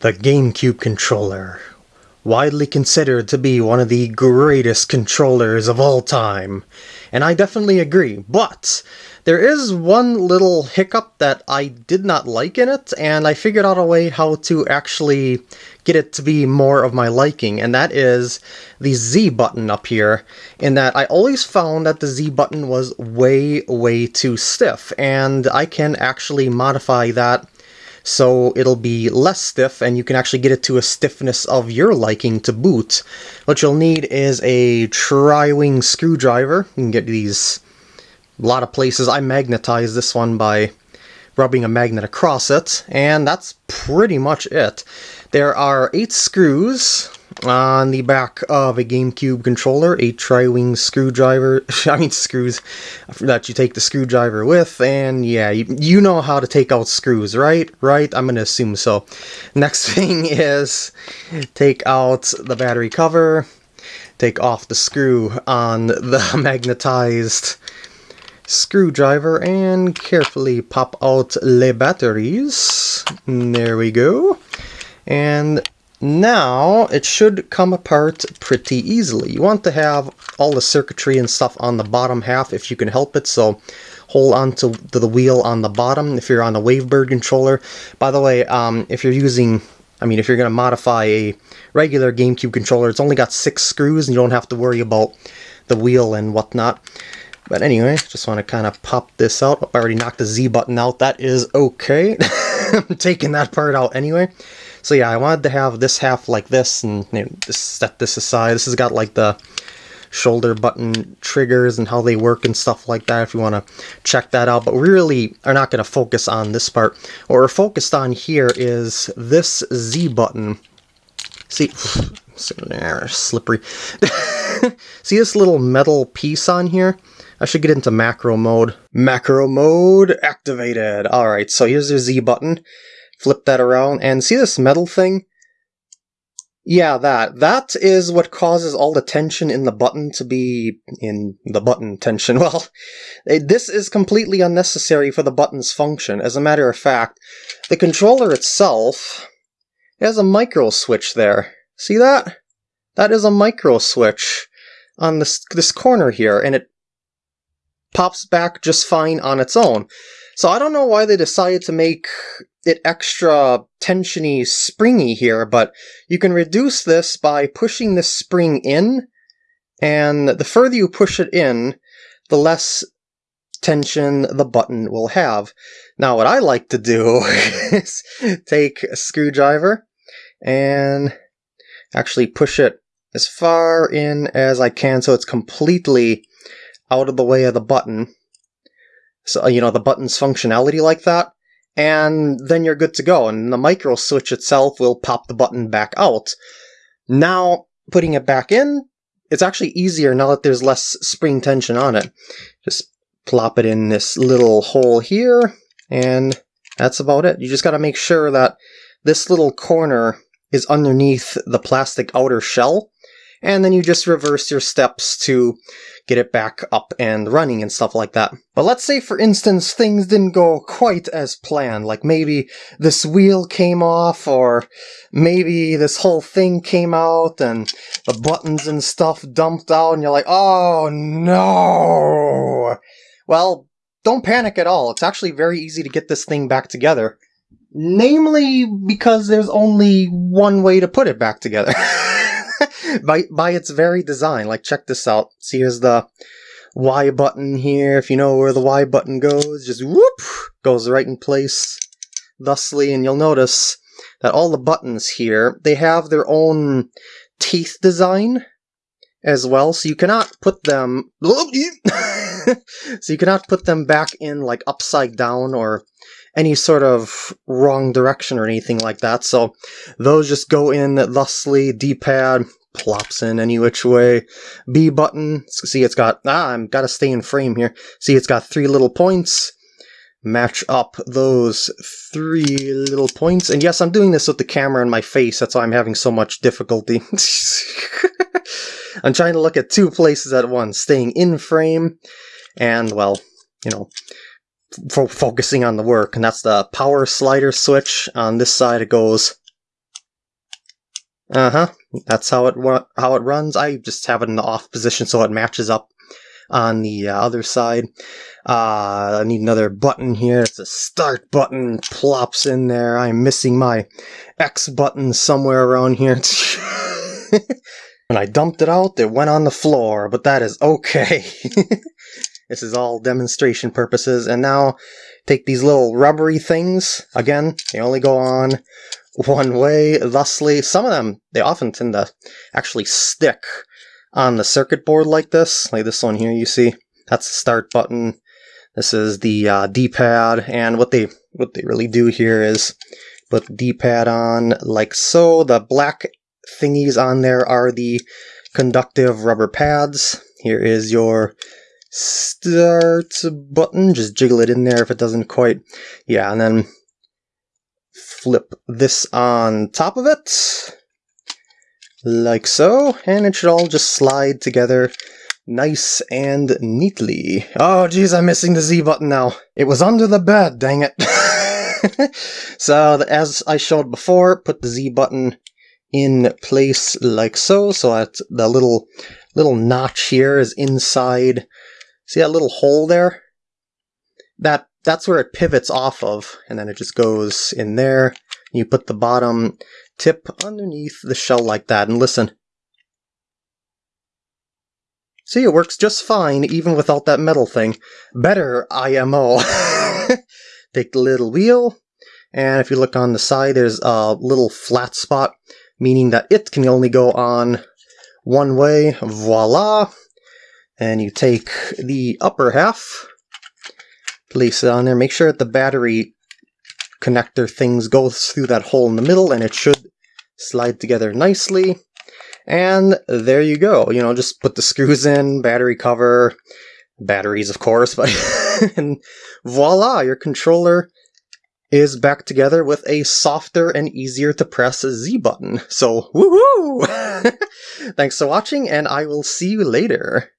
The GameCube controller, widely considered to be one of the greatest controllers of all time. And I definitely agree, but there is one little hiccup that I did not like in it, and I figured out a way how to actually get it to be more of my liking, and that is the Z button up here, in that I always found that the Z button was way, way too stiff, and I can actually modify that so it'll be less stiff and you can actually get it to a stiffness of your liking to boot. What you'll need is a tri-wing screwdriver. You can get these a lot of places. I magnetized this one by rubbing a magnet across it, and that's pretty much it. There are eight screws on the back of a GameCube controller, a tri-wing screwdriver, I mean screws, that you take the screwdriver with, and yeah, you, you know how to take out screws, right? Right? I'm gonna assume so. Next thing is take out the battery cover, take off the screw on the magnetized screwdriver and carefully pop out the batteries. Mm, there we go. And now it should come apart pretty easily. You want to have all the circuitry and stuff on the bottom half if you can help it, so hold on to, the wheel on the bottom if you're on a Wavebird controller. By the way, um, if you're using, I mean, if you're going to modify a regular GameCube controller, it's only got six screws and you don't have to worry about the wheel and whatnot. But anyway, just want to kind of pop this out. I already knocked the Z button out. That is okay. I'm taking that part out anyway. So yeah, I wanted to have this half like this and you know, set this aside. This has got like the shoulder button triggers and how they work and stuff like that if you want to check that out. But we really are not going to focus on this part. What we're focused on here is this Z button. See, slippery. See this little metal piece on here? I should get into macro mode. Macro mode activated. Alright, so here's your Z button. Flip that around, and see this metal thing? Yeah, that. That is what causes all the tension in the button to be in the button tension. Well, eh, this is completely unnecessary for the button's function. As a matter of fact, the controller itself has a micro switch there. See that? That is a micro switch on this, this corner here, and it pops back just fine on its own. So I don't know why they decided to make it extra tensiony springy here, but you can reduce this by pushing this spring in, and the further you push it in, the less tension the button will have. Now what I like to do is take a screwdriver and actually push it as far in as I can so it's completely out of the way of the button. So, you know, the button's functionality like that. And then you're good to go. And the micro switch itself will pop the button back out. Now, putting it back in, it's actually easier now that there's less spring tension on it. Just plop it in this little hole here, and that's about it. You just gotta make sure that this little corner is underneath the plastic outer shell, and then you just reverse your steps to get it back up and running and stuff like that. But let's say, for instance, things didn't go quite as planned, like maybe this wheel came off, or maybe this whole thing came out, and the buttons and stuff dumped out, and you're like, oh no! Well, don't panic at all. It's actually very easy to get this thing back together. Namely, because there's only one way to put it back together. by by its very design. Like check this out. See here's the Y button here. If you know where the Y button goes, just whoop goes right in place thusly, and you'll notice that all the buttons here they have their own teeth design as well, so you cannot put them so you cannot put them back in like upside down or any sort of wrong direction or anything like that. So those just go in thusly, D-pad, plops in any which way. B button, see it's got, ah, I've got to stay in frame here. See it's got three little points. Match up those three little points. And yes, I'm doing this with the camera in my face, that's why I'm having so much difficulty. I'm trying to look at two places at once, staying in frame, and, well, you know, focusing on the work. And that's the power slider switch. On this side it goes Uh-huh. That's how it how it runs. I just have it in the off position so it matches up on the uh, other side. Uh, I need another button here. It's a start button. Plops in there. I'm missing my X button somewhere around here. when I dumped it out, it went on the floor, but that is okay. this is all demonstration purposes. And now take these little rubbery things. Again, they only go on one way, thusly. Some of them, they often tend to actually stick on the circuit board like this. Like this one here, you see? That's the start button. This is the uh, D-pad, and what they what they really do here is put the D-pad on like so. The black thingies on there are the conductive rubber pads. Here is your start button. Just jiggle it in there if it doesn't quite. Yeah, and then flip this on top of it. Like so, and it should all just slide together nice and neatly. Oh, geez, I'm missing the Z button now. It was under the bed, dang it. so, as I showed before, put the Z button in place like so, so that the little little notch here is inside. See that little hole there? That That's where it pivots off of, and then it just goes in there. You put the bottom tip underneath the shell like that, and listen. See, it works just fine, even without that metal thing. Better IMO. Take the little wheel, and if you look on the side, there's a little flat spot, meaning that it can only go on one way. Voila! And you take the upper half, place it on there, make sure that the battery connector things goes through that hole in the middle, and it should slide together nicely. And there you go. You know, just put the screws in, battery cover, batteries, of course, but and voila, your controller is back together with a softer and easier to press Z button. So, woohoo! Thanks for watching, and I will see you later.